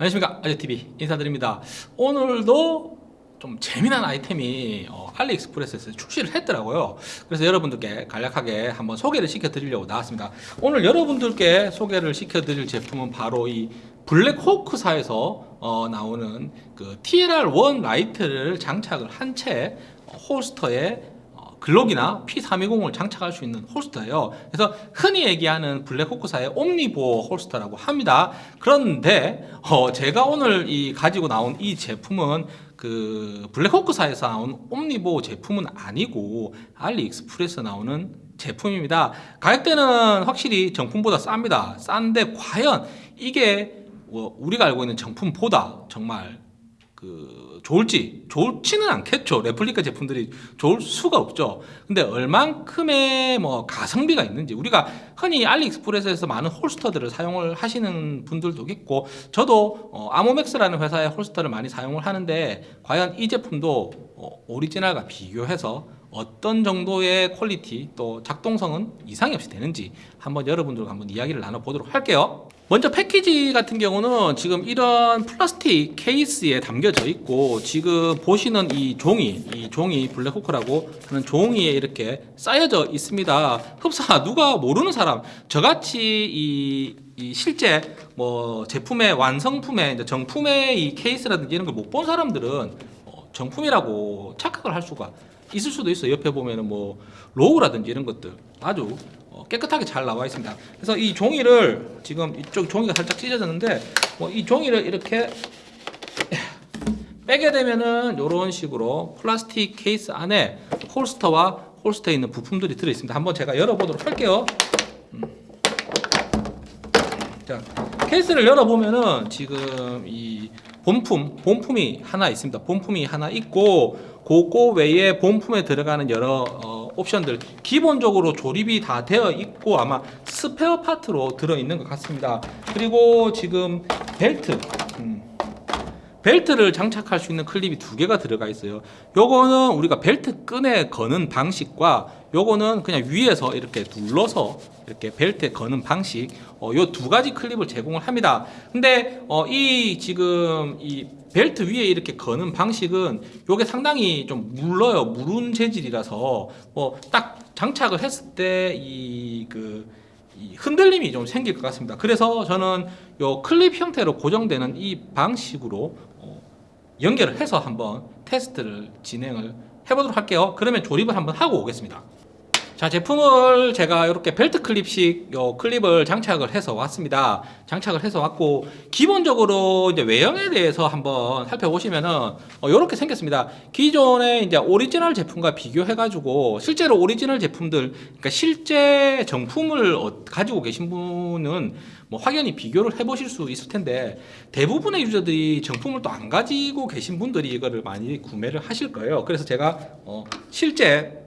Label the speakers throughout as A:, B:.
A: 안녕하십니까. 아재TV 인사드립니다. 오늘도 좀 재미난 아이템이 어, 알리익스프레스에서 출시를 했더라고요. 그래서 여러분들께 간략하게 한번 소개를 시켜 드리려고 나왔습니다. 오늘 여러분들께 소개를 시켜 드릴 제품은 바로 이 블랙호크사에서 어, 나오는 그 TLR1 라이트를 장착을 한 채 holster에 어, 글록이나 P320을 장착할 수 있는 holster예요. 그래서 흔히 얘기하는 블랙호크사의 Omnivore holster라고 합니다. 그런데 어, 제가 오늘 이 가지고 나온 이 제품은 그 블랙호크사에서 나온 옴니보어 제품은 아니고 알리익스프레스 나오는 제품입니다. 가격대는 확실히 정품보다 쌉니다. 싼데 과연 이게 뭐 우리가 알고 있는 정품보다 정말 그 좋을지 좋지는 않겠죠. 레플리카 제품들이 좋을 수가 없죠. 근데 얼만큼의 뭐 가성비가 있는지 우리가 흔히 알리익스프레스에서 많은 holster들을 사용을 하시는 분들도 있고 저도 어, 아모맥스라는 회사의 holster를 많이 사용을 하는데 과연 이 제품도 어, 오리지널과 비교해서 어떤 정도의 quality 또 작동성은 이상이 없이 되는지 한번 여러분들과 한번 이야기를 나눠보도록 할게요 먼저 패키지 같은 경우는 지금 이런 플라스틱 케이스에 담겨져 있고 지금 보시는 이 종이 이 종이 블랙호크라고 하는 종이에 이렇게 쌓여져 있습니다. 흡사 누가 모르는 사람. 저같이 이, 이 실제 뭐 제품의 완성품의 정품의 이 케이스라든지 이런 걸 못 본 사람들은 어, 정품이라고 착각을 할 수가 있을 수도 있어요. 옆에 보면은 뭐 로고라든지 이런 것들. 아주 어, 깨끗하게 잘 나와 있습니다. 그래서 이 종이를 지금 이쪽 종이가 살짝 찢어졌는데 뭐 이 종이를 이렇게 빼게 되면은 이런 식으로 플라스틱 케이스 안에 홀스터와 홀스터에 있는 부품들이 들어 있습니다. 한번 제가 열어보도록 할게요. 음. 자 케이스를 열어보면은 지금 이 본품 본품이 하나 있습니다. 본품이 하나 있고 그거 외에 본품에 들어가는 여러 어, 옵션들 기본적으로 조립이 다 되어 있고 아마 스페어 파트로 들어있는 것 같습니다. 그리고 지금 벨트. 음, 벨트를 장착할 수 있는 클립이 두 개가 들어가 있어요. 요거는 우리가 벨트 끈에 거는 방식과 요거는 그냥 위에서 이렇게 눌러서 이렇게 벨트에 거는 방식 어, 요두 가지 클립을 제공을 합니다. 근데 어, 이 지금 이 벨트 위에 이렇게 거는 방식은 요게 상당히 좀 물러요. 무른 재질이라서 뭐 딱 장착을 했을 때이그 흔들림이 좀 생길 것 같습니다. 그래서 저는 요 클립 형태로 고정되는 이 방식으로 어, 연결을 해서 한번 테스트를 진행을 해보도록 할게요. 그러면 조립을 한번 하고 오겠습니다 자 제품을 제가 이렇게 벨트 클립식 요 클립을 장착을 해서 왔습니다. 장착을 해서 왔고 기본적으로 이제 외형에 대해서 한번 살펴보시면은 어, 이렇게 생겼습니다. 기존의 이제 오리지널 제품과 비교해 가지고 실제로 오리지널 제품들 그러니까 실제 정품을 어, 가지고 계신 분은 뭐 확연히 비교를 해 보실 수 있을 텐데 대부분의 유저들이 정품을 또 안 가지고 계신 분들이 이거를 많이 구매를 하실 거예요. 그래서 제가 어, 실제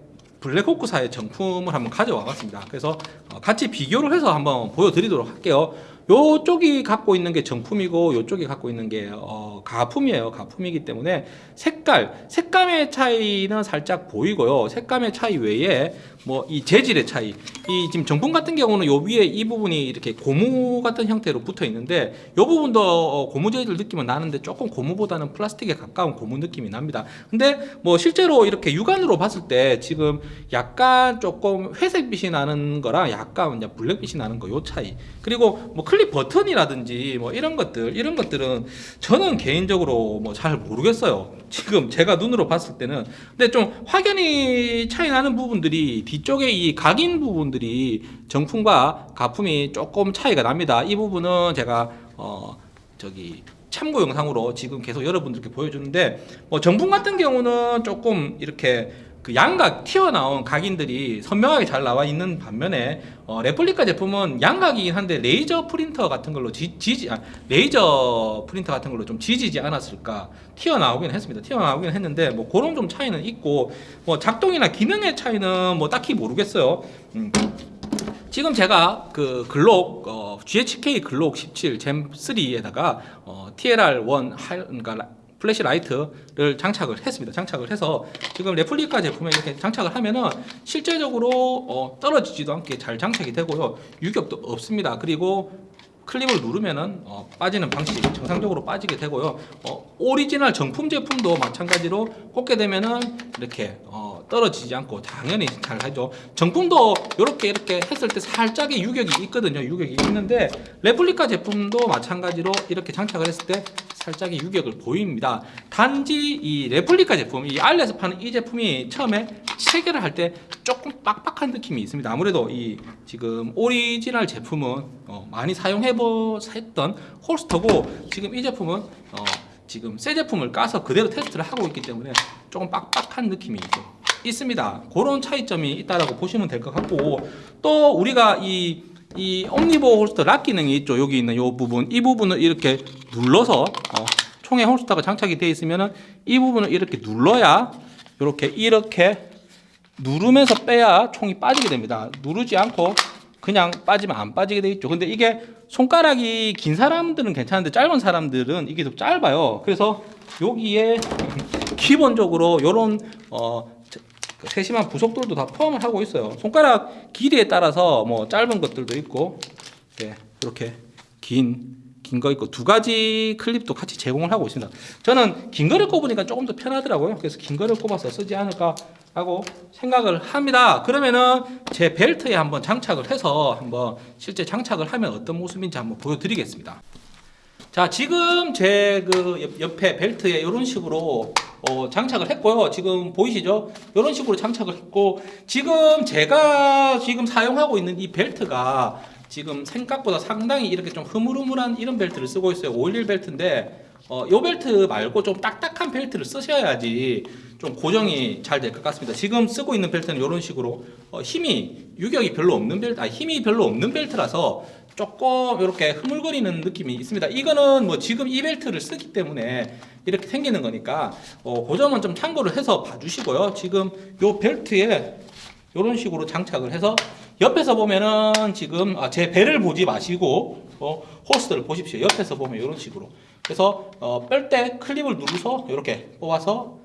A: 블랙호크사의 정품을 한번 가져와 봤습니다. 그래서 어, 같이 비교를 해서 한번 보여드리도록 할게요 요쪽이 갖고 있는 게 정품이고 요쪽이 갖고 있는 게 어, 가품이에요. 가품이기 때문에 색깔 색감의 차이는 살짝 보이고요. 색감의 차이 외에 뭐 이 재질의 차이. 이 지금 정품 같은 경우는 요 위에 이 부분이 이렇게 고무 같은 형태로 붙어 있는데 요 부분도 어, 고무 재질 느낌은 나는데 조금 고무보다는 플라스틱에 가까운 고무 느낌이 납니다. 근데 뭐 실제로 이렇게 육안으로 봤을 때 지금 약간 조금 회색빛이 나는 거랑 약간 블랙빛이 나는 거 요 차이. 그리고 뭐 클립 버튼이라든지 뭐 이런 것들 이런 것들은 저는 개인적으로 뭐 잘 모르겠어요. 지금 제가 눈으로 봤을 때는. 근데 좀 확연히 차이 나는 부분들이 뒤쪽에 이 각인 부분들이 정품과 가품이 조금 차이가 납니다. 이 부분은 제가 어 저기 참고 영상으로 지금 계속 여러분들께 보여주는데 뭐 정품 같은 경우는 조금 이렇게 그 양각 튀어나온 각인들이 선명하게 잘 나와 있는 반면에 어, 레플리카 제품은 양각이긴 한데 레이저 프린터 같은 걸로 지, 지 아, 레이저 프린터 같은 걸로 좀 지지지 않았을까? 튀어나오긴 했습니다. 튀어나오긴 했는데 뭐 그런 좀 차이는 있고 뭐 작동이나 기능의 차이는 뭐 딱히 모르겠어요. 음. 지금 제가 그 Glock 어, GHK Glock 17 Gen3에다가 어, TLR1 할, 그러니까 flashlight를 장착을 했습니다 장착을 해서 지금 레플리카 제품에 이렇게 장착을 하면은 실제적으로 어, 떨어지지도 않게 잘 장착이 되고요 유격도 없습니다 그리고 클립을 누르면은 어, 빠지는 방식 정상적으로 빠지게 되고요. 어, 오리지널 정품 제품도 마찬가지로 꽂게 되면은 이렇게 어, 떨어지지 않고 당연히 잘 하죠. 정품도 이렇게 이렇게 했을 때 살짝의 유격이 있거든요. 유격이 있는데 레플리카 제품도 마찬가지로 이렇게 장착을 했을 때 살짝의 유격을 보입니다. 단지 이 레플리카 제품, 이 Ali에서 파는 이 제품이 처음에 체결을 할 때 조금 빡빡한 느낌이 있습니다. 아무래도 이 지금 오리지널 제품은 어, 많이 사용해보셨던 holster고 지금 이 제품은 어, 지금 새 제품을 까서 그대로 테스트를 하고 있기 때문에 조금 빡빡한 느낌이 좀 있습니다. 그런 차이점이 있다라고 보시면 될 것 같고 또 우리가 이 이 Omnivore holster lock 기능이 있죠. 여기 있는 이 부분, 이 부분을 이렇게 눌러서 어, 총에 holster가 장착이 되어 있으면은 이 부분을 이렇게 눌러야 이렇게 이렇게 누르면서 빼야 총이 빠지게 됩니다. 누르지 않고 그냥 빠지면 안 빠지게 돼 있죠. 근데 이게 손가락이 긴 사람들은 괜찮은데 짧은 사람들은 이게 좀 짧아요. 그래서 여기에 기본적으로 이런 어그 세심한 부속들도 다 포함을 하고 있어요. 손가락 길이에 따라서 뭐 짧은 것들도 있고 네, 이렇게 긴 긴 거 있고 두 가지 클립도 같이 제공을 하고 있습니다. 저는 긴 거를 꼽으니까 조금 더 편하더라고요. 그래서 긴 거를 꼽아서 쓰지 않을까 하고 생각을 합니다. 그러면은 제 벨트에 한번 장착을 해서 한번 실제 장착을 하면 어떤 모습인지 한번 보여드리겠습니다. 자 지금 제 그 옆에 벨트에 이런 식으로 어, 장착을 했고요. 지금 보이시죠? 이런 식으로 장착을 했고 지금 제가 지금 사용하고 있는 이 벨트가 지금 생각보다 상당히 이렇게 좀 흐물흐물한 이런 벨트를 쓰고 있어요. 511 벨트인데 어, 요 벨트 말고 좀 딱딱한 벨트를 쓰셔야지 좀 고정이 잘 될 것 같습니다. 지금 쓰고 있는 벨트는 이런 식으로 어, 힘이 유격이 별로 없는 벨트, 아 힘이 별로 없는 벨트라서 조금 이렇게 흐물거리는 느낌이 있습니다. 이거는 뭐 지금 이 벨트를 쓰기 때문에 이렇게 생기는 거니까 어, 그 점은 좀 참고를 해서 봐주시고요. 지금 요 벨트에 이런 식으로 장착을 해서 옆에서 보면은 지금 아, 제 배를 보지 마시고 어, 호스를 보십시오. 옆에서 보면 이런 식으로 그래서 어, 뺄 때 클립을 누르서 이렇게 뽑아서 어,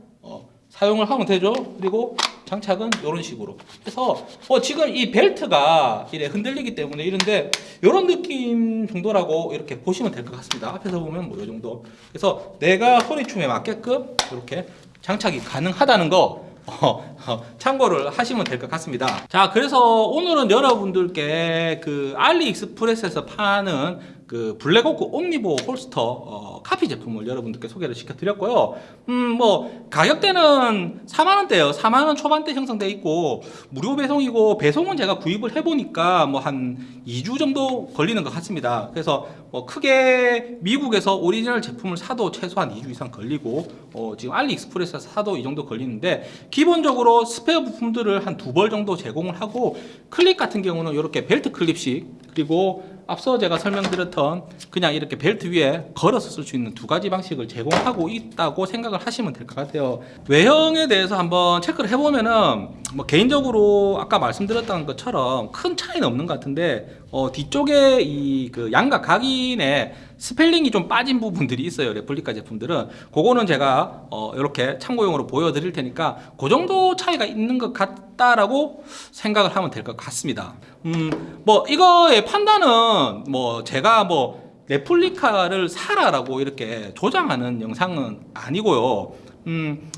A: 사용을 하면 되죠. 그리고 장착은 이런 식으로 해서 어, 지금 이 벨트가 이래 흔들리기 때문에 이런데 이런 느낌 정도라고 이렇게 보시면 될 것 같습니다. 앞에서 보면 뭐 이 정도. 그래서 내가 소리춤에 맞게끔 이렇게 장착이 가능하다는 거 어, 어, 참고를 하시면 될 것 같습니다. 자, 그래서 오늘은 여러분들께 그 알리익스프레스에서 파는 그 블랙호크 옴니보 홀스터 어, 카피 제품을 여러분들께 소개를 시켜드렸고요. 음, 뭐 가격대는 4만 원대예요. 4만 원 초반대 형성돼 있고 무료 배송이고 배송은 제가 구입을 해보니까 뭐 한 2주 정도 걸리는 것 같습니다. 그래서 뭐 크게 미국에서 오리지널 제품을 사도 최소한 2주 이상 걸리고 어, 지금 AliExpress에서 사도 이 정도 걸리는데 기본적으로 스페어 부품들을 한 두 벌 정도 제공을 하고 클립 같은 경우는 이렇게 벨트 클립식 그리고 앞서 제가 설명드렸던 그냥 이렇게 벨트 위에 걸어서 쓸 수 있는 두 가지 방식을 제공하고 있다고 생각을 하시면 될 것 같아요. 외형에 대해서 한번 체크를 해보면은 뭐 개인적으로 아까 말씀드렸던 것처럼 큰 차이는 없는 것 같은데 어, 뒤쪽에 이 그 양각 각인에 스펠링이 좀 빠진 부분들이 있어요 레플리카 제품들은. 그거는 제가 어, 이렇게 참고용으로 보여드릴 테니까 그 정도 차이가 있는 것 같다라고 생각을 하면 될 것 같습니다. 음, 뭐 이거의 판단은 뭐 제가 뭐 레플리카를 사라라고 이렇게 조장하는 영상은 아니고요. 음,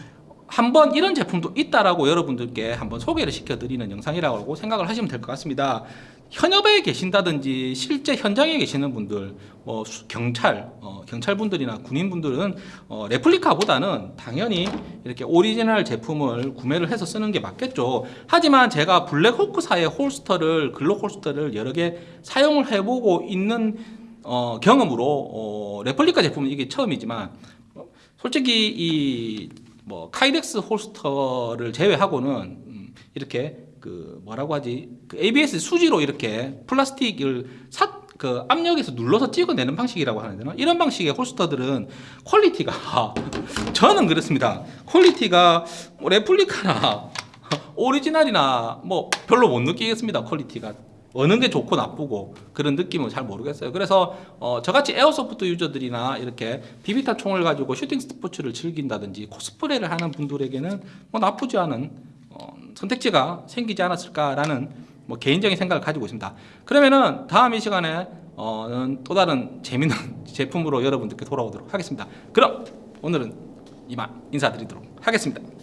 A: 한번 이런 제품도 있다라고 여러분들께 한번 소개를 시켜드리는 영상이라고 생각을 하시면 될 것 같습니다. 현업에 계신다든지 실제 현장에 계시는 분들, 뭐 수- 경찰, 어, 경찰분들이나 군인분들은 어, 레플리카보다는 당연히 이렇게 오리지널 제품을 구매를 해서 쓰는 게 맞겠죠. 하지만 제가 Blackhawk사의 holster를 Glock holster를 여러 개 사용을 해보고 있는 어, 경험으로 어, 레플리카 제품은 이게 처음이지만 어, 솔직히 이 뭐 Kydex holster를 제외하고는 음, 이렇게 그 뭐라고 하지 그 ABS 수지로 이렇게 플라스틱을 사, 그 압력에서 눌러서 찍어내는 방식이라고 하는데요. 이런 방식의 holster들은 quality가 저는 그렇습니다. quality가 뭐 레플리카나 오리지널이나 뭐 별로 못 느끼겠습니다. quality가 어느 게 좋고 나쁘고 그런 느낌은 잘 모르겠어요. 그래서 어, 저같이 airsoft user들이나 이렇게 비비탄 총을 가지고 shooting sports를 즐긴다든지 코스프레를 하는 분들에게는 뭐 나쁘지 않은 어, 선택지가 생기지 않았을까라는 뭐 개인적인 생각을 가지고 있습니다. 그러면은 다음 이 시간에 어는 또 다른 재밌는 제품으로 여러분들께 돌아오도록 하겠습니다. 그럼 오늘은 이만 인사드리도록 하겠습니다.